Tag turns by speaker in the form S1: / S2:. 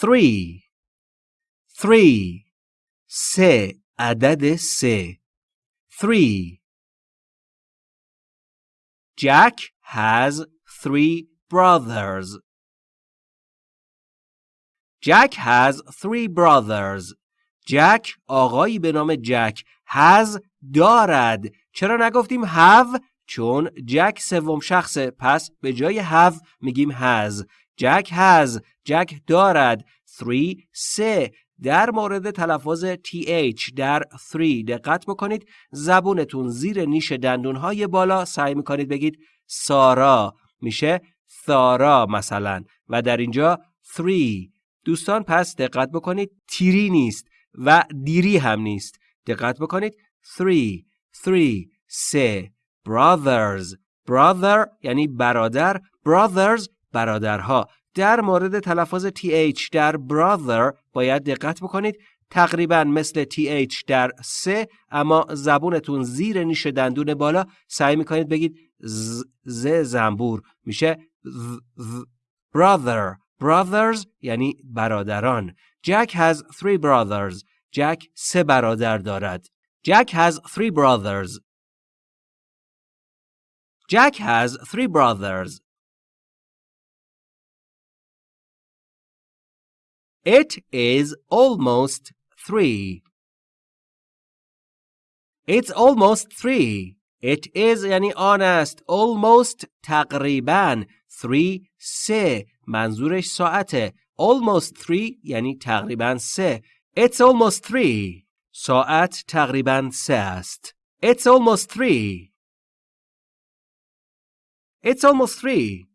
S1: three three سه عدد سه three Jack has three brothers. Jack has three brothers. Jack آقایی به نام جک has دارد. چرا نگفتیم have؟ چون جک سوم شخصه پس به جای have میگیم has. جک has. جک دارد. three سه. در مورد تلفظ th در 3 دقت بکنید. زبونتون زیر نیش دندونهای بالا. سعی می‌کنید بگید سارا میشه ثارا مثلا. و در اینجا 3 دوستان پس دقت بکنید. تیری نیست و دیری هم نیست. دقت بکنید. 3 3 سه. Brothers. Brother یعنی برادر. Brothers برادرها. در مورد تلفظ th در brother باید دقت بکنید. تقریبا مثل th در سه اما زبونتون زیر نیش دندون بالا. سعی می‌کنید بگید ز, ز زنبور. میشه brother. Brothers یعنی برادران. Jack has three brothers. جک سه برادر دارد. Jack has three brothers. Jack has three brothers. It is almost three. It's almost three. It is یعنی آن است. Almost تقریبا. Three سه. منظورش ساعته. Almost three یعنی تقریبا سه. It's almost three. ساعت تقریبا سه است. It's almost three. It's almost three.